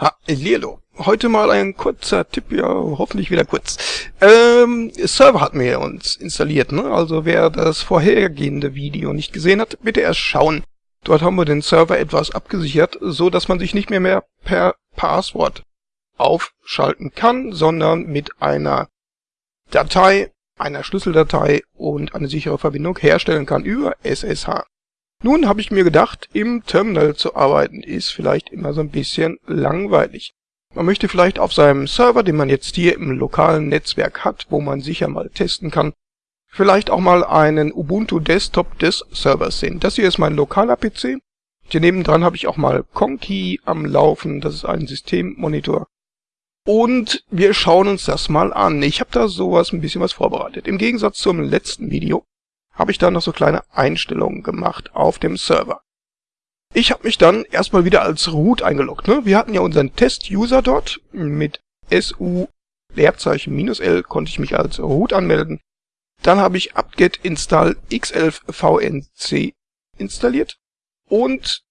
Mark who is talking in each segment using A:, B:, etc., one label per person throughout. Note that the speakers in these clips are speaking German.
A: Hallo. Heute mal ein kurzer Tipp, ja, hoffentlich wieder kurz. Ähm, Server hatten wir uns installiert, ne? Also wer das vorhergehende Video nicht gesehen hat, bitte erst schauen. Dort haben wir den Server etwas abgesichert, so dass man sich nicht mehr mehr per Passwort aufschalten kann, sondern mit einer Datei, einer Schlüsseldatei und eine sichere Verbindung herstellen kann über SSH. Nun habe ich mir gedacht, im Terminal zu arbeiten ist vielleicht immer so ein bisschen langweilig. Man möchte vielleicht auf seinem Server, den man jetzt hier im lokalen Netzwerk hat, wo man sicher mal testen kann, vielleicht auch mal einen Ubuntu Desktop des Servers sehen. Das hier ist mein lokaler PC. Hier nebendran habe ich auch mal Conky am Laufen, das ist ein Systemmonitor. Und wir schauen uns das mal an. Ich habe da sowas ein bisschen was vorbereitet. Im Gegensatz zum letzten Video habe ich dann noch so kleine Einstellungen gemacht auf dem Server. Ich habe mich dann erstmal wieder als Root eingeloggt. Ne? Wir hatten ja unseren Test-User dort. Mit SU Leerzeichen minus L konnte ich mich als Root anmelden. Dann habe ich apt-get install x11 vnc installiert und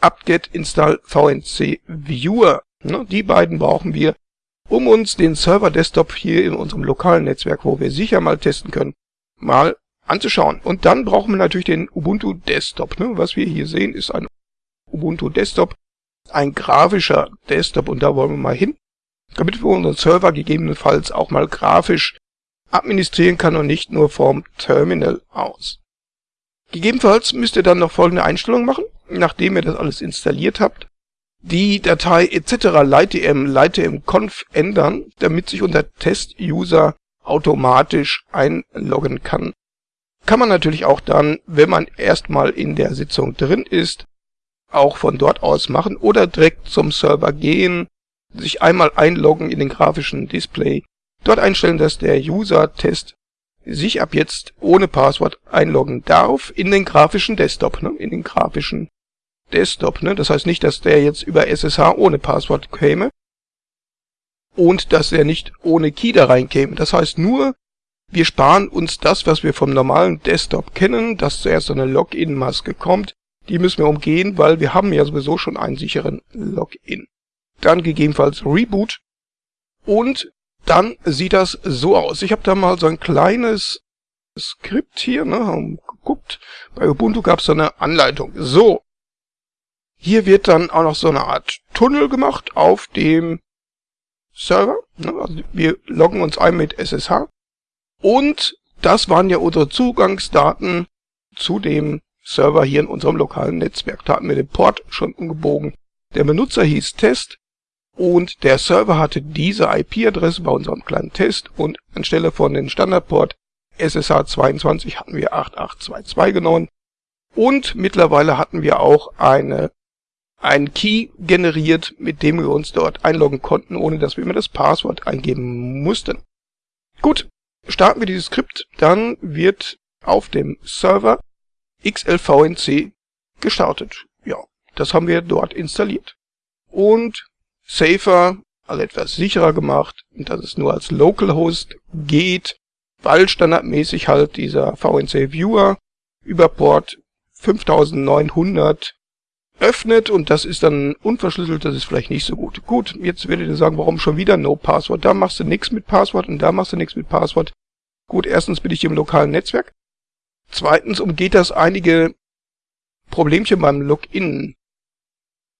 A: apt-get install vnc viewer. Ne? Die beiden brauchen wir, um uns den Server-Desktop hier in unserem lokalen Netzwerk, wo wir sicher mal testen können, mal anzuschauen. Und dann brauchen wir natürlich den Ubuntu Desktop. Ne? Was wir hier sehen, ist ein Ubuntu Desktop, ein grafischer Desktop und da wollen wir mal hin, damit wir unseren Server gegebenenfalls auch mal grafisch administrieren kann und nicht nur vom Terminal aus. Gegebenenfalls müsst ihr dann noch folgende Einstellung machen, nachdem ihr das alles installiert habt. Die Datei etc. lightdm lightdm-conf ändern, damit sich unser Test-User automatisch einloggen kann kann man natürlich auch dann, wenn man erstmal in der Sitzung drin ist, auch von dort aus machen oder direkt zum Server gehen, sich einmal einloggen in den grafischen Display, dort einstellen, dass der User-Test sich ab jetzt ohne Passwort einloggen darf in den grafischen Desktop, ne? in den grafischen Desktop. Ne? Das heißt nicht, dass der jetzt über SSH ohne Passwort käme und dass er nicht ohne Key da reinkäme. Das heißt nur, wir sparen uns das, was wir vom normalen Desktop kennen, dass zuerst so eine Login-Maske kommt. Die müssen wir umgehen, weil wir haben ja sowieso schon einen sicheren Login. Dann gegebenenfalls Reboot. Und dann sieht das so aus. Ich habe da mal so ein kleines Skript hier, ne, haben geguckt. Bei Ubuntu gab es so eine Anleitung. So. Hier wird dann auch noch so eine Art Tunnel gemacht auf dem Server. Ne, also wir loggen uns ein mit SSH. Und das waren ja unsere Zugangsdaten zu dem Server hier in unserem lokalen Netzwerk. Da hatten wir den Port schon umgebogen. Der Benutzer hieß Test und der Server hatte diese IP-Adresse bei unserem kleinen Test und anstelle von den Standardport SSH22 hatten wir 8822 genommen. Und mittlerweile hatten wir auch eine, einen Key generiert, mit dem wir uns dort einloggen konnten, ohne dass wir immer das Passwort eingeben mussten. Gut, starten wir dieses Skript, dann wird auf dem Server xlvnc gestartet. Ja, das haben wir dort installiert. Und safer, also etwas sicherer gemacht, dass es nur als Localhost geht, weil standardmäßig halt dieser VNC Viewer über Port 5900 öffnet und das ist dann unverschlüsselt, das ist vielleicht nicht so gut. Gut, jetzt werdet ihr sagen, warum schon wieder No Passwort? Da machst du nichts mit Passwort und da machst du nichts mit Passwort. Gut, erstens bin ich im lokalen Netzwerk. Zweitens umgeht das einige Problemchen beim Login.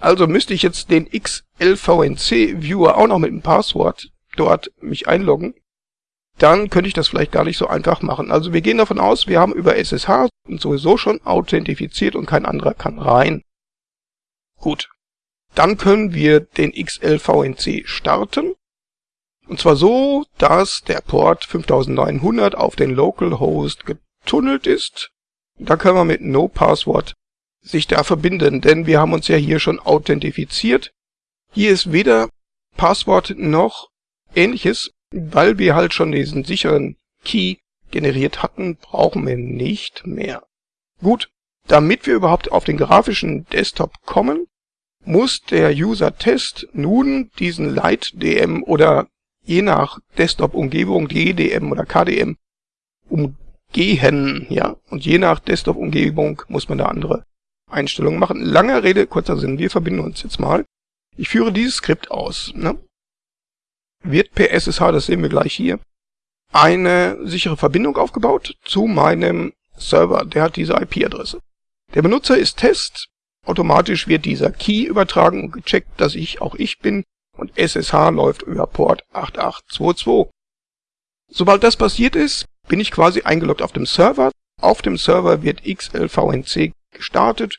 A: Also müsste ich jetzt den XLVNC-Viewer auch noch mit dem Passwort dort mich einloggen. Dann könnte ich das vielleicht gar nicht so einfach machen. Also wir gehen davon aus, wir haben über SSH sowieso schon authentifiziert und kein anderer kann rein. Gut. Dann können wir den XLVNC starten. Und zwar so, dass der Port 5900 auf den Localhost getunnelt ist. Da können wir mit No Password sich da verbinden, denn wir haben uns ja hier schon authentifiziert. Hier ist weder Passwort noch ähnliches, weil wir halt schon diesen sicheren Key generiert hatten, brauchen wir nicht mehr. Gut, damit wir überhaupt auf den grafischen Desktop kommen, muss der User-Test nun diesen Light-DM oder je nach Desktop-Umgebung DDM oder KDM umgehen, ja. Und je nach Desktop-Umgebung muss man da andere Einstellungen machen. Lange Rede, kurzer Sinn. Wir verbinden uns jetzt mal Ich führe dieses Skript aus. Ne? Wird per SSH, das sehen wir gleich hier, eine sichere Verbindung aufgebaut zu meinem Server. Der hat diese IP-Adresse. Der Benutzer ist Test. Automatisch wird dieser Key übertragen und gecheckt, dass ich auch ich bin. Und SSH läuft über Port 8822. Sobald das passiert ist, bin ich quasi eingeloggt auf dem Server. Auf dem Server wird XLVNC gestartet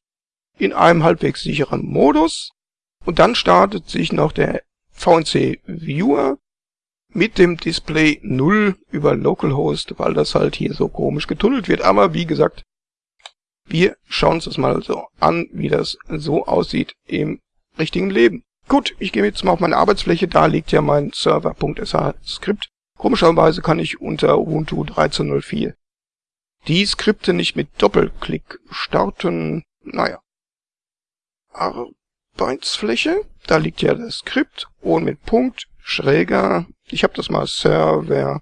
A: in einem halbwegs sicheren Modus. Und dann startet sich noch der VNC Viewer mit dem Display 0 über Localhost, weil das halt hier so komisch getunnelt wird. Aber wie gesagt, wir schauen uns das mal so an, wie das so aussieht im richtigen Leben. Gut, ich gehe jetzt mal auf meine Arbeitsfläche, da liegt ja mein Server.sh Skript. Komischerweise kann ich unter Ubuntu 13.04 die Skripte nicht mit Doppelklick starten. Naja. Arbeitsfläche, da liegt ja das Skript und mit Punkt schräger ich habe das mal server.sh,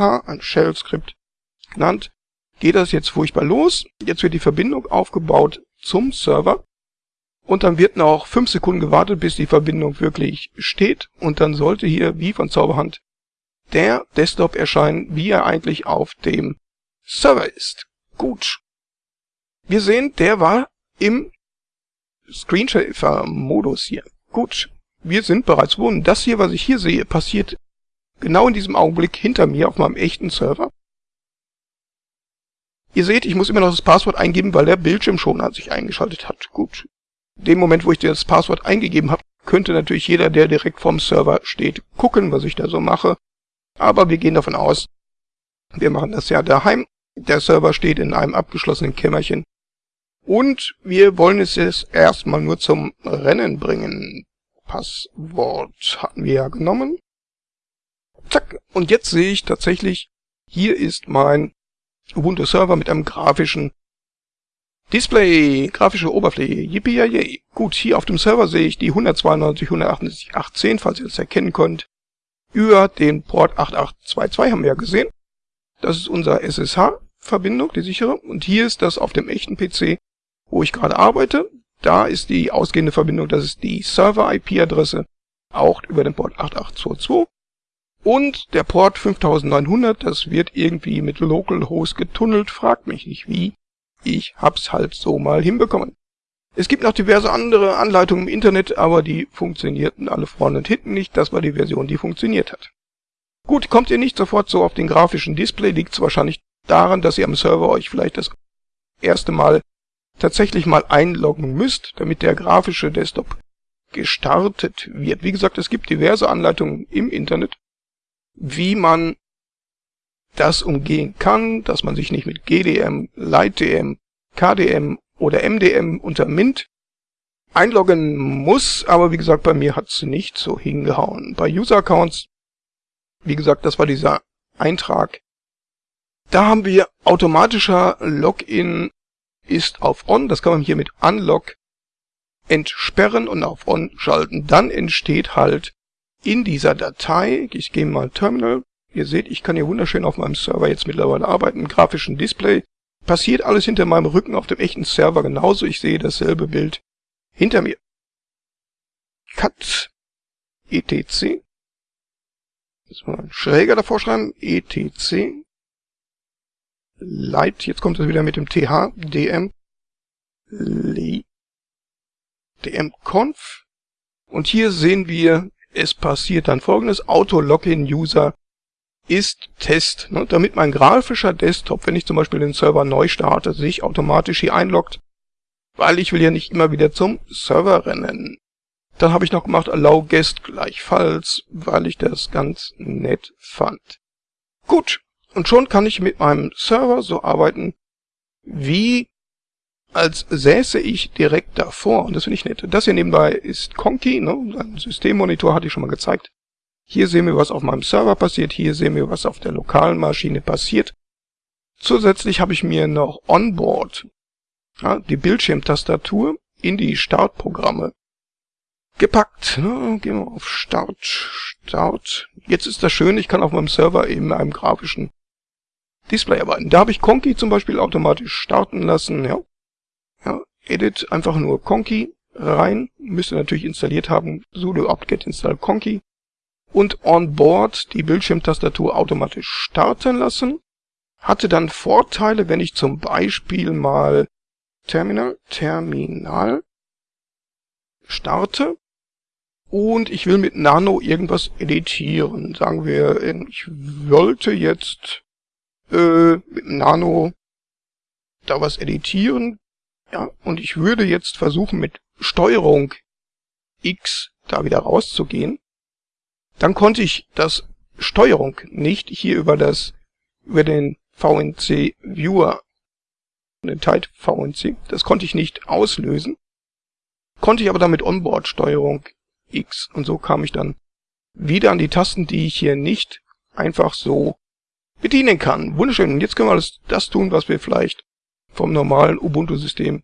A: ein Shell-Skript genannt. Geht das jetzt furchtbar los. Jetzt wird die Verbindung aufgebaut zum Server. Und dann wird noch 5 Sekunden gewartet, bis die Verbindung wirklich steht. Und dann sollte hier, wie von Zauberhand, der Desktop erscheinen, wie er eigentlich auf dem Server ist. Gut. Wir sehen, der war im Screensaver-Modus hier. Gut wir sind bereits wohnen. Das hier, was ich hier sehe, passiert genau in diesem Augenblick hinter mir auf meinem echten Server. Ihr seht, ich muss immer noch das Passwort eingeben, weil der Bildschirmschoner sich eingeschaltet hat. Gut. Dem Moment, wo ich das Passwort eingegeben habe, könnte natürlich jeder, der direkt vorm Server steht, gucken, was ich da so mache. Aber wir gehen davon aus, wir machen das ja daheim. Der Server steht in einem abgeschlossenen Kämmerchen. Und wir wollen es jetzt erstmal nur zum Rennen bringen. Passwort hatten wir ja genommen. Zack. Und jetzt sehe ich tatsächlich, hier ist mein Ubuntu Server mit einem grafischen Display, grafische Oberfläche. Yippie yay. Gut, hier auf dem Server sehe ich die 192.168.10, falls ihr das erkennen könnt. Über den Port 8822 haben wir ja gesehen. Das ist unser SSH-Verbindung, die sichere. Und hier ist das auf dem echten PC, wo ich gerade arbeite. Da ist die ausgehende Verbindung, das ist die Server-IP-Adresse, auch über den Port 8822. Und der Port 5900, das wird irgendwie mit Localhost getunnelt, fragt mich nicht wie. Ich hab's halt so mal hinbekommen. Es gibt noch diverse andere Anleitungen im Internet, aber die funktionierten alle vorne und hinten nicht. Das war die Version, die funktioniert hat. Gut, kommt ihr nicht sofort so auf den grafischen Display, liegt es wahrscheinlich daran, dass ihr am Server euch vielleicht das erste Mal tatsächlich mal einloggen müsst, damit der grafische Desktop gestartet wird. Wie gesagt, es gibt diverse Anleitungen im Internet, wie man das umgehen kann, dass man sich nicht mit GDM, LightDM, KDM oder MDM unter Mint einloggen muss, aber wie gesagt, bei mir hat's nicht so hingehauen. Bei User-Accounts, wie gesagt, das war dieser Eintrag, da haben wir automatischer Login ist auf On. Das kann man hier mit Unlock entsperren und auf On schalten. Dann entsteht halt in dieser Datei, ich gehe mal Terminal, ihr seht, ich kann hier wunderschön auf meinem Server jetzt mittlerweile arbeiten, grafischen Display. Passiert alles hinter meinem Rücken auf dem echten Server genauso. Ich sehe dasselbe Bild hinter mir. Cut etc. Jetzt mal schräger davor schreiben. etc Light, jetzt kommt es wieder mit dem TH, DM, DM Conf. Und hier sehen wir, es passiert dann folgendes, Auto-Login-User ist Test, ne, damit mein grafischer Desktop, wenn ich zum Beispiel den Server neu starte, sich automatisch hier einloggt, weil ich will ja nicht immer wieder zum Server rennen. Dann habe ich noch gemacht Allow Guest gleichfalls, weil ich das ganz nett fand. Gut, und schon kann ich mit meinem Server so arbeiten, wie als säße ich direkt davor. Und das finde ich nett. Das hier nebenbei ist Conky, ne? ein Systemmonitor hatte ich schon mal gezeigt. Hier sehen wir, was auf meinem Server passiert. Hier sehen wir, was auf der lokalen Maschine passiert. Zusätzlich habe ich mir noch Onboard, ja, die Bildschirmtastatur, in die Startprogramme gepackt. Ne? Gehen wir auf Start, Start. Jetzt ist das schön, ich kann auf meinem Server eben einem grafischen Display arbeiten. Da habe ich Conky zum Beispiel automatisch starten lassen. Ja. ja. Edit einfach nur Conky rein, müsst ihr natürlich installiert haben, sudo apt-get install conky und on board die Bildschirmtastatur automatisch starten lassen. Hatte dann Vorteile, wenn ich zum Beispiel mal Terminal, Terminal starte und ich will mit Nano irgendwas editieren. Sagen wir, ich wollte jetzt äh, mit Nano da was editieren. Ja, und ich würde jetzt versuchen mit Steuerung X da wieder rauszugehen. Dann konnte ich das Steuerung nicht hier über das über den VNC Viewer den Tide VNC, das konnte ich nicht auslösen. Konnte ich aber damit Onboard Steuerung X und so kam ich dann wieder an die Tasten, die ich hier nicht einfach so bedienen kann. Wunderschön. Und jetzt können wir alles das tun, was wir vielleicht vom normalen Ubuntu-System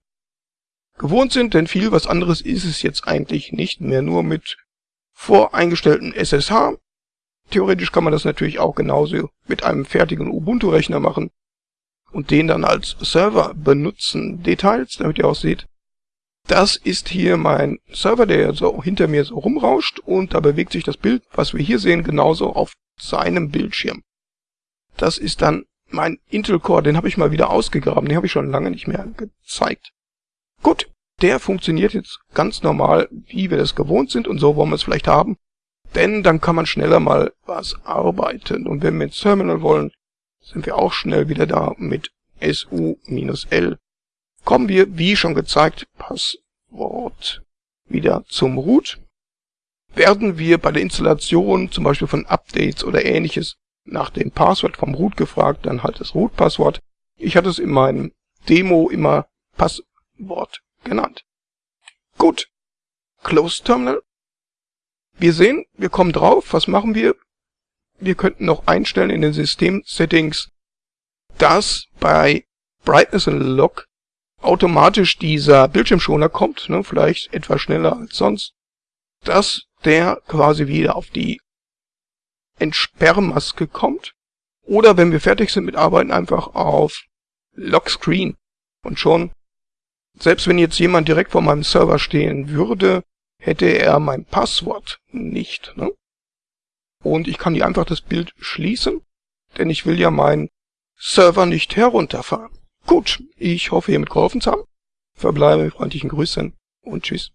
A: gewohnt sind, denn viel was anderes ist es jetzt eigentlich nicht mehr, nur mit voreingestellten SSH. Theoretisch kann man das natürlich auch genauso mit einem fertigen Ubuntu-Rechner machen und den dann als Server benutzen. Details, damit ihr auch seht, das ist hier mein Server, der so hinter mir so rumrauscht und da bewegt sich das Bild, was wir hier sehen, genauso auf seinem Bildschirm. Das ist dann mein Intel Core, den habe ich mal wieder ausgegraben, den habe ich schon lange nicht mehr gezeigt. Gut, der funktioniert jetzt ganz normal, wie wir das gewohnt sind und so wollen wir es vielleicht haben. Denn dann kann man schneller mal was arbeiten. Und wenn wir ins Terminal wollen, sind wir auch schnell wieder da mit SU-L. Kommen wir, wie schon gezeigt, Passwort wieder zum Root. Werden wir bei der Installation zum Beispiel von Updates oder ähnliches nach dem Passwort vom Root gefragt, dann halt das Root-Passwort. Ich hatte es in meinem Demo immer Passwort genannt. Gut. Close Terminal. Wir sehen, wir kommen drauf. Was machen wir? Wir könnten noch einstellen in den System-Settings, dass bei Brightness and Lock automatisch dieser Bildschirmschoner kommt, ne, vielleicht etwas schneller als sonst, dass der quasi wieder auf die Entsperrmaske kommt. Oder wenn wir fertig sind mit Arbeiten, einfach auf Lock Screen. Und schon, selbst wenn jetzt jemand direkt vor meinem Server stehen würde, hätte er mein Passwort nicht. Ne? Und ich kann hier einfach das Bild schließen, denn ich will ja meinen Server nicht herunterfahren. Gut, ich hoffe, ihr mit geholfen zu haben. Verbleibe mit freundlichen Grüßen und tschüss.